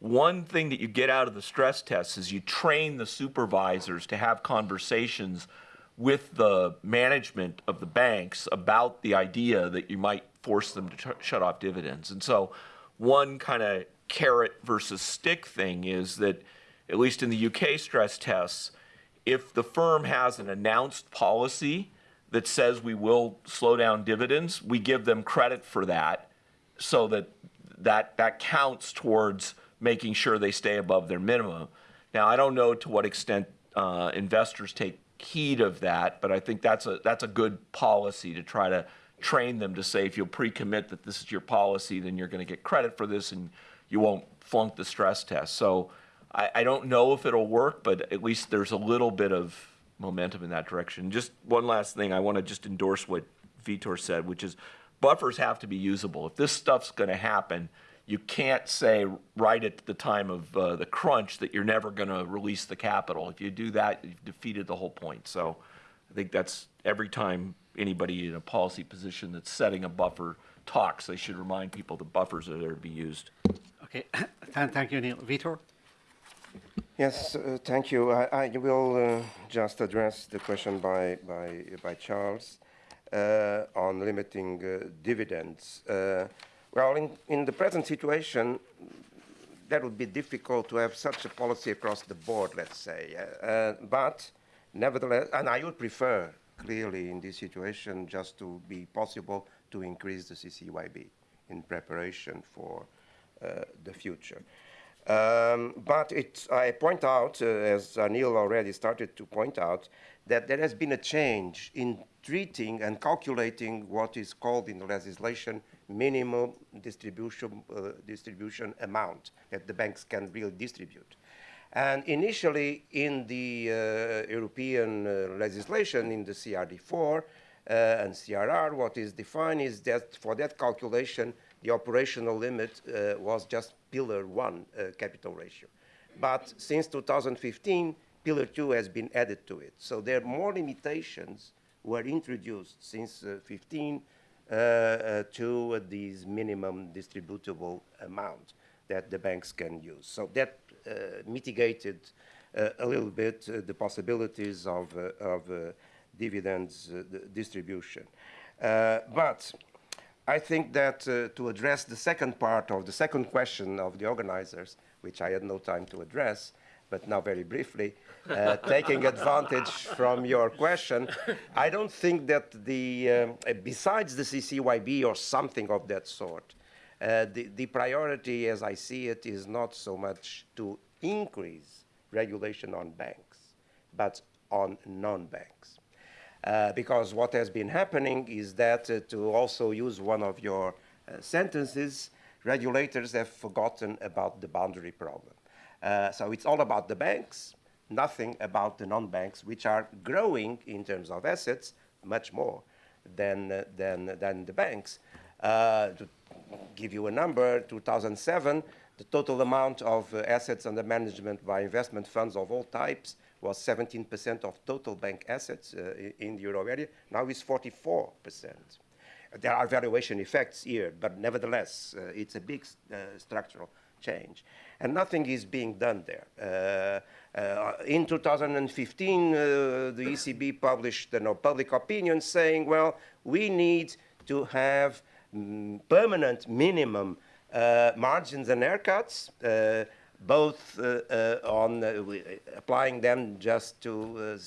one thing that you get out of the stress tests is you train the supervisors to have conversations with the management of the banks about the idea that you might force them to sh- shut off dividends. And so, one kind of carrot versus stick thing is that, at least in the UK stress tests, if the firm has an announced policy that says we will slow down dividends, we give them credit for that so that that, that counts towards making sure they stay above their minimum. Now, I don't know to what extent uh, investors take heed of that, but I think that's a that's a good policy to try to train them to say if you'll pre-commit that this is your policy, then you're going to get credit for this and you won't flunk the stress test. So I, I don't know if it'll work, but at least there's a little bit of momentum in that direction. Just one last thing, I want to just endorse what Vitor said, which is buffers have to be usable. If this stuff's going to happen, you can't say right at the time of uh, the crunch that you're never going to release the capital. If you do that, you've defeated the whole point. So I think that's every time anybody in a policy position that's setting a buffer talks, they should remind people the buffers are there to be used. Okay, [coughs] thank you, Neil. Vitor? Yes, uh, thank you. I, I will uh, just address the question by, by, by Charles uh, on limiting uh, dividends. Well, in, in the present situation, that would be difficult to have such a policy across the board, let's say. Uh, uh, but nevertheless, and I would prefer, clearly, in this situation, just to be possible to increase the CCYB in preparation for uh, the future. Um, but I point out, uh, as Anil already started to point out, that there has been a change in treating and calculating what is called in the legislation minimum distribution, uh, distribution amount that the banks can really distribute. And initially, in the uh, European uh, legislation, in the CRD4 uh, and CRR, what is defined is that for that calculation, the operational limit uh, was just Pillar 1 uh, capital ratio. But since 2015, Pillar 2 has been added to it. So there are more limitations were introduced since uh, 15 uh, uh, to these minimum distributable amount that the banks can use. So that mitigated a little bit the possibilities of, of dividends distribution. but I think that uh, to address the second part of the second question of the organizers, which I had no time to address, but now very briefly, uh, [laughs] taking advantage from your question, I don't think that the, um, besides the CCYB or something of that sort, uh, the, the priority as I see it is not so much to increase regulation on banks, but on non-banks. Uh, because what has been happening is that, uh, to also use one of your uh, sentences, regulators have forgotten about the boundary problem. Uh, so it's all about the banks, nothing about the non-banks, which are growing in terms of assets much more than, uh, than, than the banks. To give you a number, 2007, the total amount of assets under management by investment funds of all types was 17% of total bank assets uh, in the euro area. Now it's 44%. There are valuation effects here, but nevertheless, uh, it's a big structural change. And nothing is being done there. Uh, uh, in 2015, uh, the ECB published a you public opinion saying, well, we need to have mm, permanent minimum uh, margins and haircuts, uh, both uh, on applying them just to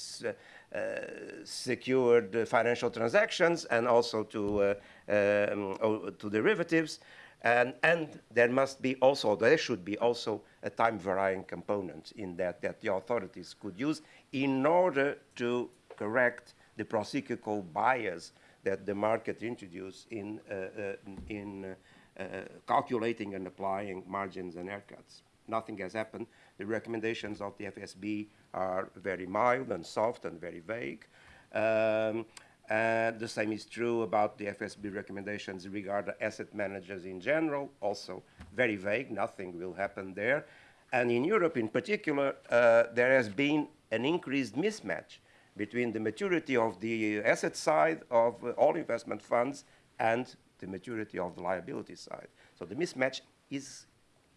secured financial transactions and also to, um, to derivatives. And, and there must be also, there should be also a time varying component in that that the authorities could use in order to correct the procyclical bias that the market introduced in, uh, uh, in uh, uh, calculating and applying margins and haircuts. Nothing has happened. The recommendations of the FSB are very mild and soft and very vague. Um, and the same is true about the FSB recommendations regarding asset managers in general, also very vague, nothing will happen there. And in Europe in particular, uh, there has been an increased mismatch between the maturity of the asset side of uh, all investment funds and the maturity of the liability side. So the mismatch is,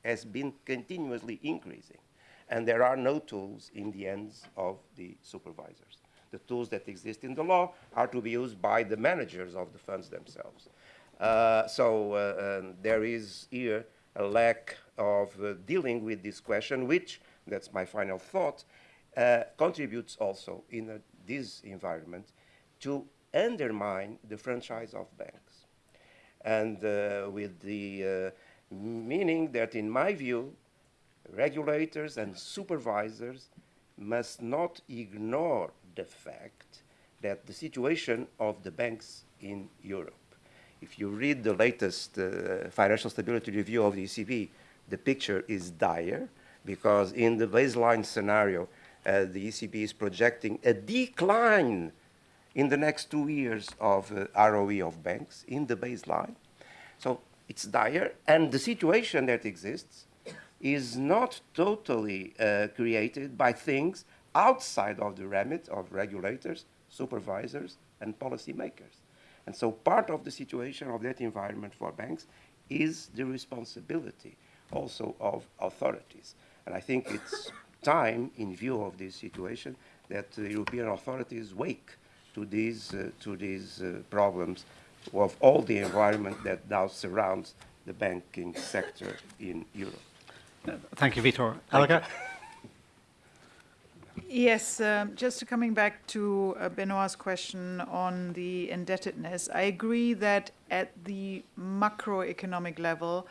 has been continuously increasing. And there are no tools in the hands of the supervisors the tools that exist in the law are to be used by the managers of the funds themselves. Uh, so uh, um, there is here a lack of uh, dealing with this question, which, that's my final thought, uh, contributes also in a, this environment to undermine the franchise of banks. And uh, with the uh, meaning that, in my view, regulators and supervisors must not ignore the fact that the situation of the banks in Europe, if you read the latest uh, financial stability review of the ECB, the picture is dire because in the baseline scenario, uh, the ECB is projecting a decline in the next two years of uh, ROE of banks in the baseline. So it's dire, and the situation that exists is not totally uh, created by things outside of the remit of regulators, supervisors, and policymakers. And so part of the situation of that environment for banks is the responsibility also of authorities. And I think it's [coughs] time, in view of this situation, that the European authorities wake to these, uh, to these uh, problems of all the environment that now surrounds the banking sector in Europe. Thank you, Vitor. Elga? Yes, um, just coming back to uh, Benoit's question on the indebtedness, I agree that at the macroeconomic level,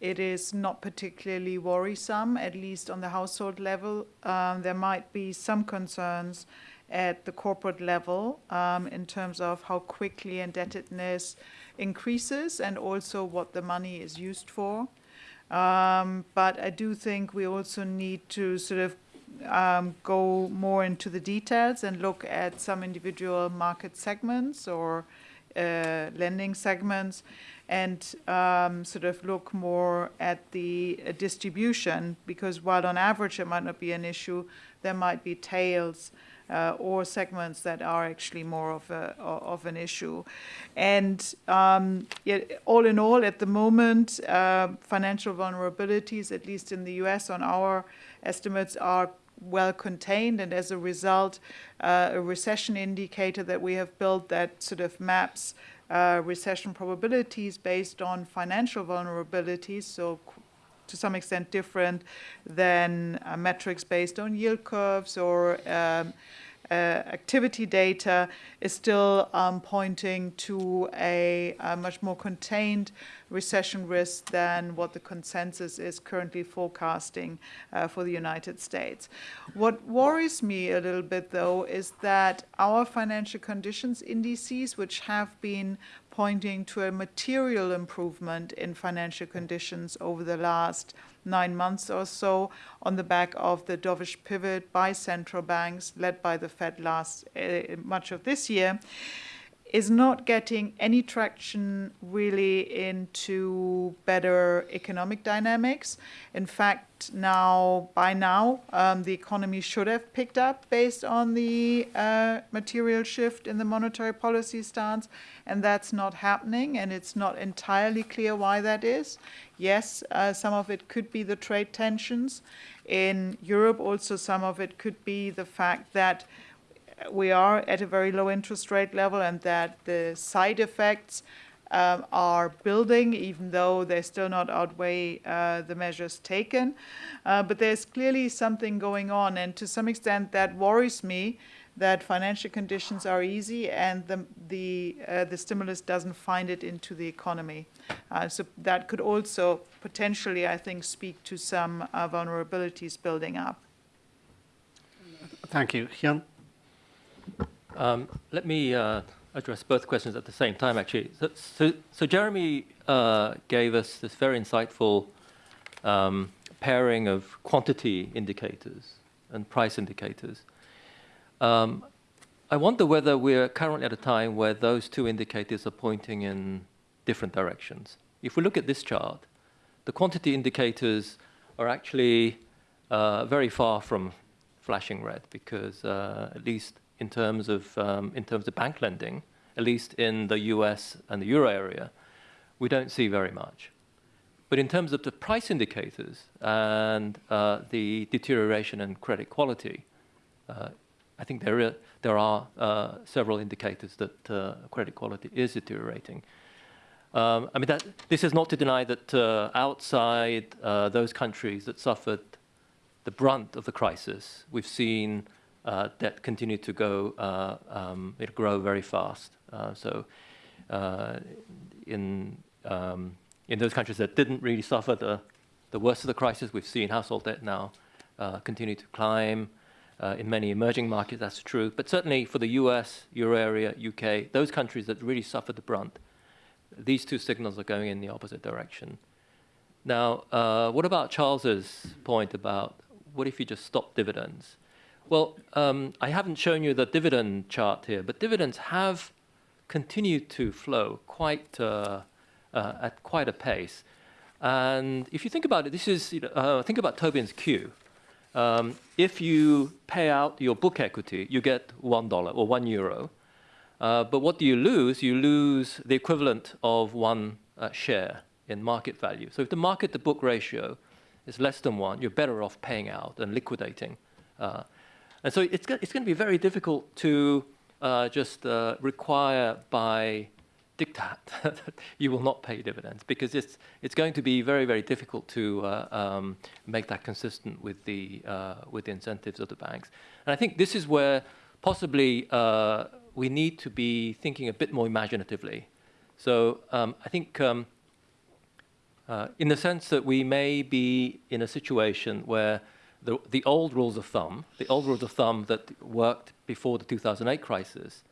it is not particularly worrisome, at least on the household level. Um, there might be some concerns at the corporate level um, in terms of how quickly indebtedness increases and also what the money is used for. Um, but I do think we also need to sort of um, go more into the details and look at some individual market segments or uh, lending segments and um, sort of look more at the uh, distribution because while on average it might not be an issue, there might be tails uh, or segments that are actually more of, a, of an issue. And um, yet, all in all, at the moment, uh, financial vulnerabilities, at least in the US on our estimates, are well contained, and as a result, uh, a recession indicator that we have built that sort of maps uh, recession probabilities based on financial vulnerabilities, so to some extent different than uh, metrics based on yield curves or um, uh, activity data is still um, pointing to a, a, much more contained recession risk than what the consensus is currently forecasting uh, for the United States. What worries me a little bit, though, is that our financial conditions indices, which have been pointing to a material improvement in financial conditions over the last nine months or so on the back of the dovish pivot by central banks led by the Fed last uh, much of this year is not getting any traction really into better economic dynamics. In fact, now by now, um, the economy should have picked up based on the uh, material shift in the monetary policy stance, and that's not happening, and it's not entirely clear why that is. Yes, uh, some of it could be the trade tensions. In Europe, also some of it could be the fact that we are at a very low interest rate level and that the side effects um, are building, even though they still not outweigh uh, the measures taken. Uh, but there's clearly something going on, and to some extent that worries me that financial conditions are easy and the, the, uh, the stimulus doesn't find it into the economy. Uh, so that could also potentially, I think, speak to some uh, vulnerabilities building up. Thank you. Hyun? Um, let me uh, address both questions at the same time, actually. So, so, so Jeremy uh, gave us this very insightful um, pairing of quantity indicators and price indicators. Um, I wonder whether we're currently at a time where those two indicators are pointing in different directions. If we look at this chart, the quantity indicators are actually uh, very far from flashing red because uh, at least in terms of um, in terms of bank lending, at least in the U.S. and the euro area, we don't see very much. But in terms of the price indicators and uh, the deterioration in credit quality, uh, I think there are, there are uh, several indicators that uh, credit quality is deteriorating. Um, I mean, that, this is not to deny that uh, outside uh, those countries that suffered the brunt of the crisis, we've seen uh, debt continue to go, uh, um, it grow very fast. Uh, so in, um, in those countries that didn't really suffer the, the worst of the crisis, we've seen household debt now continue to climb. Uh, in many emerging markets, that's true. But certainly for the US, Euro area, UK, those countries that really suffered the brunt, these two signals are going in the opposite direction. Now, uh, what about Charles's point about what if you just stop dividends? Well, um, I haven't shown you the dividend chart here, but dividends have continued to flow quite uh, uh, at quite a pace. And if you think about it, this is you know, uh, think about Tobin's Q. Um, if you pay out your book equity, you get one dollar or one euro. Uh, but what do you lose? You lose the equivalent of one uh, share in market value. So if the market to book ratio is less than one, you're better off paying out and liquidating. And so it's, it's going to be very difficult to uh, just uh, require by diktat [laughs] that you will not pay dividends because it's, it's going to be very, very difficult to uh, um, make that consistent with the, uh, with the incentives of the banks. And I think this is where possibly uh, we need to be thinking a bit more imaginatively. So um, I think um, uh, in the sense that we may be in a situation where the, the old rules of thumb, the old rules of thumb that worked before the 2008 crisis,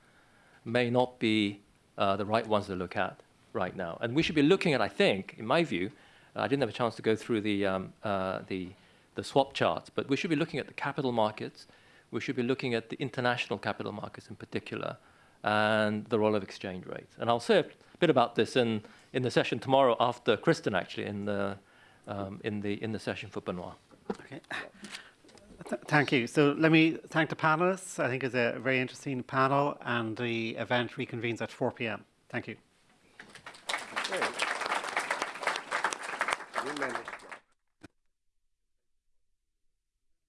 may not be uh, the right ones to look at right now. And we should be looking at, I think, in my view, uh, I didn't have a chance to go through the, um, uh, the, the swap charts, but we should be looking at the capital markets. We should be looking at the international capital markets in particular and the role of exchange rates. And I'll say a bit about this in, in the session tomorrow after Kristin, actually, in the, um, in the, in the session for Benoit. Okay. Th thank you. So let me thank the panelists. I think it's a very interesting panel and the event reconvenes at 4 p.m. Thank you. Great.